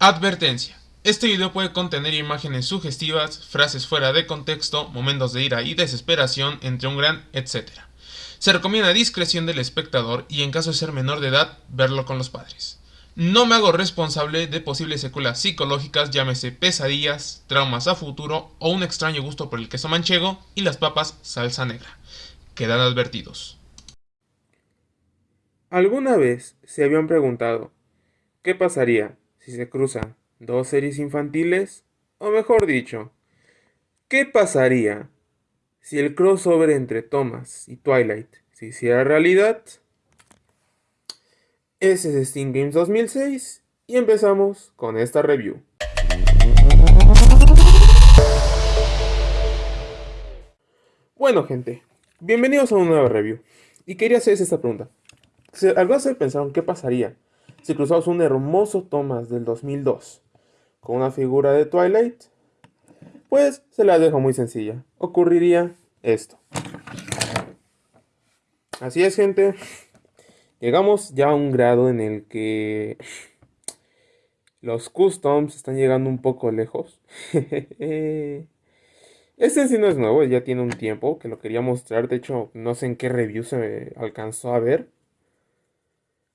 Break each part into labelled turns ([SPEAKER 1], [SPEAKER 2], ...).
[SPEAKER 1] Advertencia. Este video puede contener imágenes sugestivas, frases fuera de contexto, momentos de ira y desesperación, entre un gran etcétera. Se recomienda discreción del espectador y en caso de ser menor de edad, verlo con los padres. No me hago responsable de posibles secuelas psicológicas, llámese pesadillas, traumas a futuro o un extraño gusto por el queso manchego y las papas salsa negra. Quedan advertidos.
[SPEAKER 2] ¿Alguna vez se habían preguntado qué pasaría si se cruzan dos series infantiles? O mejor dicho, ¿qué pasaría si el crossover entre Thomas y Twilight se hiciera realidad? Ese es Steam Games 2006 y empezamos con esta review. Bueno gente, bienvenidos a una nueva review. Y quería hacerles esta pregunta. ¿Alguna vez pensaron qué pasaría si cruzamos un hermoso Thomas del 2002 con una figura de Twilight, pues se la dejo muy sencilla. Ocurriría esto. Así es, gente. Llegamos ya a un grado en el que los customs están llegando un poco lejos. este en sí no es nuevo, ya tiene un tiempo que lo quería mostrar. De hecho, no sé en qué review se alcanzó a ver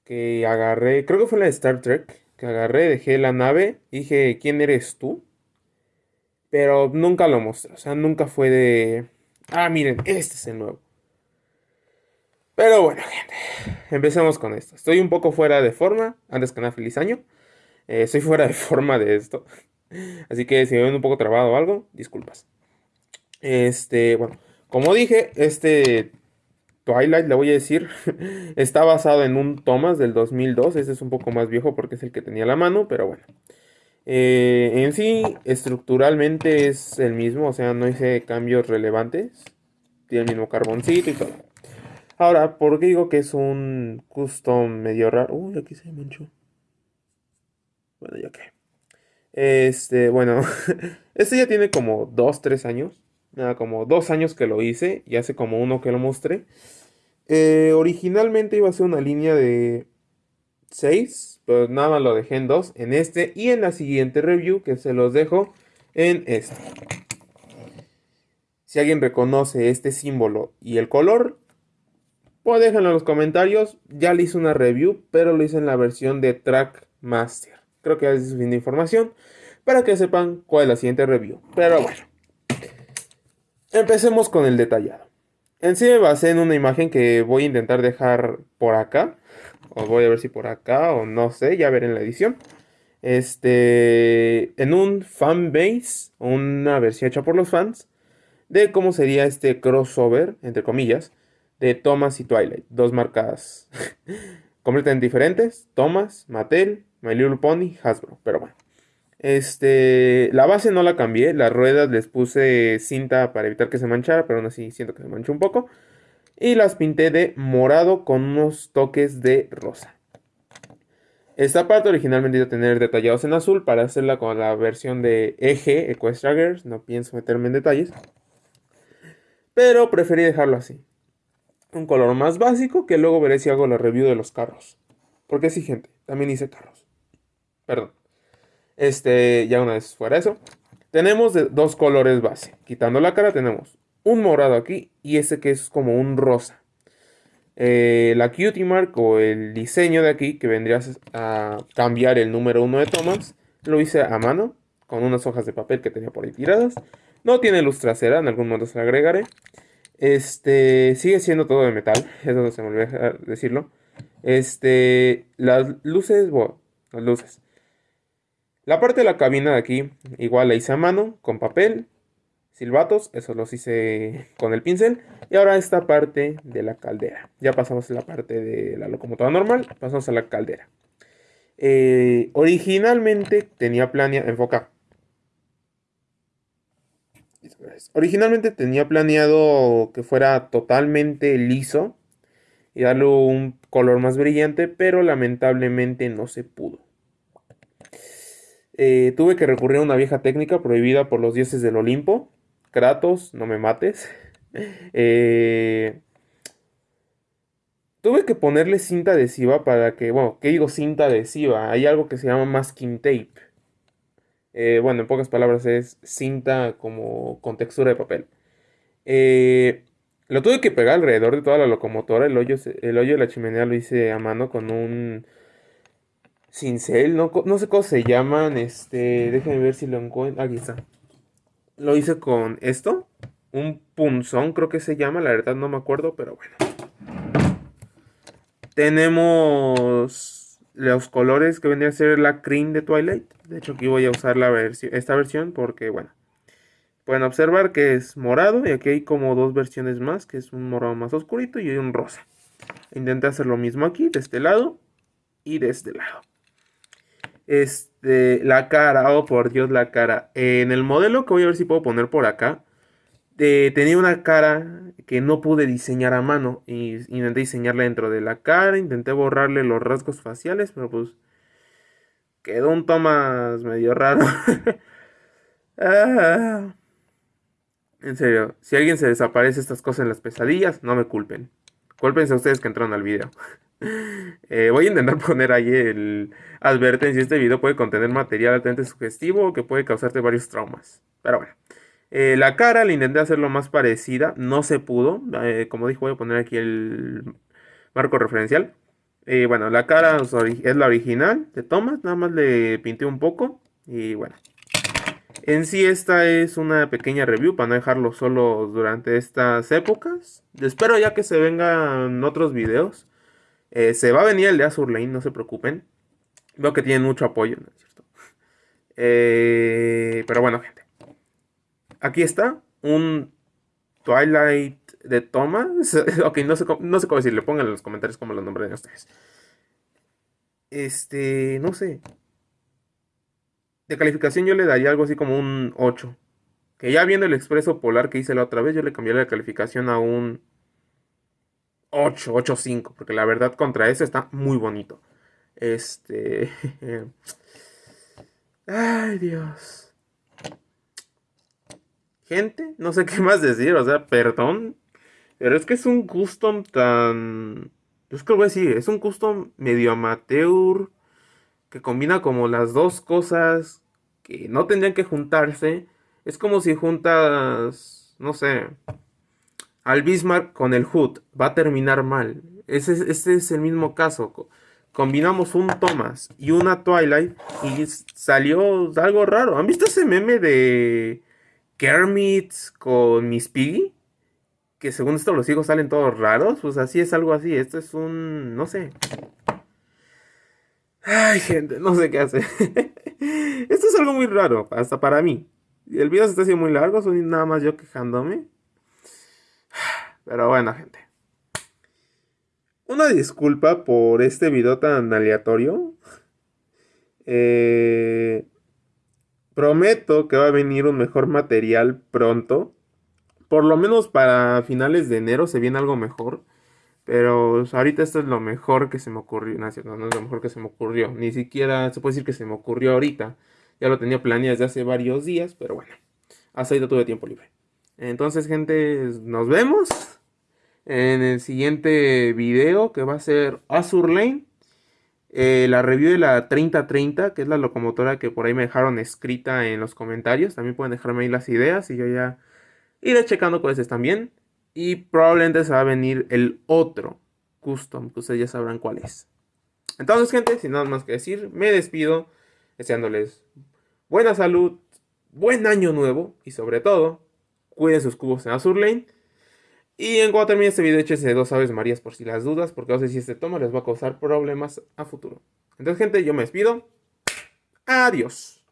[SPEAKER 2] que agarré, creo que fue la de Star Trek, que agarré, dejé la nave, dije, ¿quién eres tú? Pero nunca lo mostré, o sea, nunca fue de, ah, miren, este es el nuevo. Pero bueno, gente, empecemos con esto. Estoy un poco fuera de forma, antes que nada, feliz año. Eh, estoy fuera de forma de esto. Así que si me ven un poco trabado o algo, disculpas. Este, bueno, como dije, este Twilight, le voy a decir, está basado en un Thomas del 2002. Ese es un poco más viejo porque es el que tenía la mano, pero bueno. Eh, en sí, estructuralmente es el mismo, o sea, no hice cambios relevantes. Tiene el mismo carboncito y todo. Ahora, ¿por qué digo que es un custom medio raro? Uy, aquí se manchó. Bueno, ya que. Este, bueno, este ya tiene como 2, 3 años nada, como dos años que lo hice y hace como uno que lo mostré. Eh, originalmente iba a ser una línea de 6, pero nada más lo dejé en 2, en este y en la siguiente review que se los dejo en este. Si alguien reconoce este símbolo y el color, pues déjenlo en los comentarios. Ya le hice una review, pero lo hice en la versión de Track Master. Creo que es suficiente información para que sepan cuál es la siguiente review. Pero bueno. Empecemos con el detallado. En sí me basé en una imagen que voy a intentar dejar por acá. O voy a ver si por acá o no sé, ya veré en la edición. Este, en un fanbase, una versión hecha por los fans, de cómo sería este crossover, entre comillas, de Thomas y Twilight. Dos marcas completamente diferentes. Thomas, Mattel, My Little Pony, Hasbro. Pero bueno. Este, la base no la cambié, las ruedas les puse cinta para evitar que se manchara, pero aún así siento que se manchó un poco. Y las pinté de morado con unos toques de rosa. Esta parte originalmente iba a tener detallados en azul para hacerla con la versión de eje Equestria no pienso meterme en detalles. Pero preferí dejarlo así. Un color más básico que luego veré si hago la review de los carros. Porque sí, gente, también hice carros. Perdón. Este, ya una vez fuera eso. Tenemos dos colores base. Quitando la cara tenemos un morado aquí y ese que es como un rosa. Eh, la cutie mark o el diseño de aquí que vendría a cambiar el número 1 de Thomas lo hice a mano con unas hojas de papel que tenía por ahí tiradas. No tiene luz trasera, en algún momento se la agregaré. Este, sigue siendo todo de metal, eso no se me olvidó decirlo. Este, las luces, bueno, las luces. La parte de la cabina de aquí, igual la hice a mano, con papel, silbatos, eso los hice con el pincel. Y ahora esta parte de la caldera. Ya pasamos a la parte de la locomotora normal, pasamos a la caldera. Eh, originalmente tenía planeado, enfoca. Originalmente tenía planeado que fuera totalmente liso y darle un color más brillante, pero lamentablemente no se pudo. Eh, tuve que recurrir a una vieja técnica prohibida por los dioses del Olimpo. Kratos, no me mates. Eh, tuve que ponerle cinta adhesiva para que, bueno, ¿qué digo cinta adhesiva? Hay algo que se llama masking tape, Eh, bueno, en pocas palabras es cinta como con textura de papel. Lo tuve que pegar alrededor de toda la locomotora. El hoyo, el hoyo de la chimenea lo hice a mano con un cincel. No, no sé cómo se llaman. Este, déjenme ver si lo encuentro. Aquí está. Lo hice con esto. Un punzón creo que se llama. La verdad no me acuerdo, pero bueno. Tenemos los colores que vendría a ser la cream de Twilight. De hecho aquí voy a usar la esta versión porque bueno. Pueden observar que es morado y aquí hay como dos versiones más, que es un morado más oscurito y un rosa. Intenté hacer lo mismo aquí, de este lado y de este lado. Este, la cara, oh por Dios, la cara. En el modelo que voy a ver si puedo poner por acá, tenía una cara que no pude diseñar a mano. Y intenté diseñarla dentro de la cara, intenté borrarle los rasgos faciales, pero pues quedó un Thomas medio raro. ah. En serio, si alguien se desaparece estas cosas en las pesadillas, no me culpen. Cúlpense a ustedes que entraron al video. Eh, voy a intentar poner ahí el advertencia. Este video puede contener material altamente sugestivo que puede causarte varios traumas. Pero bueno. Eh, la cara la intenté hacerlo más parecida. No se pudo. Eh, como dije, voy a poner aquí el marco referencial. bueno, la cara es la original de Thomas. Nada más le pinté un poco. Y bueno. En sí esta es una pequeña review para no dejarlo solo durante estas épocas. Espero ya que se vengan otros videos. Eh, se va a venir el de Azur Lane, no se preocupen. Veo que tienen mucho apoyo, ¿no es cierto? Eh, pero bueno, gente. Aquí está un Twilight de Thomas. ok, no sé, no sé cómo decirle. Pongan en los comentarios cómo lo nombran ustedes. Este, no sé de calificación yo le daría algo así como un 8. Que ya viendo el expreso polar que hice la otra vez, yo le cambiaría la calificación a un 8, 8, 5. Porque la verdad contra ese está muy bonito. Este... Ay, Dios. Gente, no sé qué más decir, o sea, perdón. Pero es que es un custom tan... Es que lo voy a decir, es un custom medio amateur que combina como las dos cosas que no tendrían que juntarse. Es como si juntas, no sé, al Bismarck con el Hood. Va a terminar mal. Ese, es el mismo caso. Combinamos un Thomas y una Twilight y salió algo raro. ¿Han visto ese meme de Kermit con Miss Piggy? Que según esto los hijos salen todos raros. Pues así es algo así. Esto es un... no sé. Ay, gente, no sé qué hacer. Esto es algo muy raro, hasta para mí. El video se está haciendo muy largo, soy nada más yo quejándome. Pero bueno, gente. Una disculpa por este video tan aleatorio. Eh, prometo que va a venir un mejor material pronto. Por lo menos para finales de enero se viene algo mejor. Pero ahorita esto es lo mejor que se me ocurrió. No, no, es lo mejor que se me ocurrió. Ni siquiera se puede decir que se me ocurrió ahorita. Ya lo tenía planeado desde hace varios días, pero bueno. Hasta ahorita tuve tiempo libre. Entonces, gente, nos vemos en el siguiente video que va a ser Azur Lane. Eh, la review de la 3030, que es la locomotora que por ahí me dejaron escrita en los comentarios. También pueden dejarme ahí las ideas y yo ya iré checando cuáles están bien. Y probablemente se va a venir el otro custom, que ustedes ya sabrán cuál es. Entonces, gente, sin nada más que decir, me despido deseándoles buena salud, buen año nuevo y sobre todo, cuiden sus cubos en Azur Lane. Y en cuanto termine este video, échense dos aves marías por si las dudas, porque no sé si este toma les va a causar problemas a futuro. Entonces, gente, yo me despido. Adiós.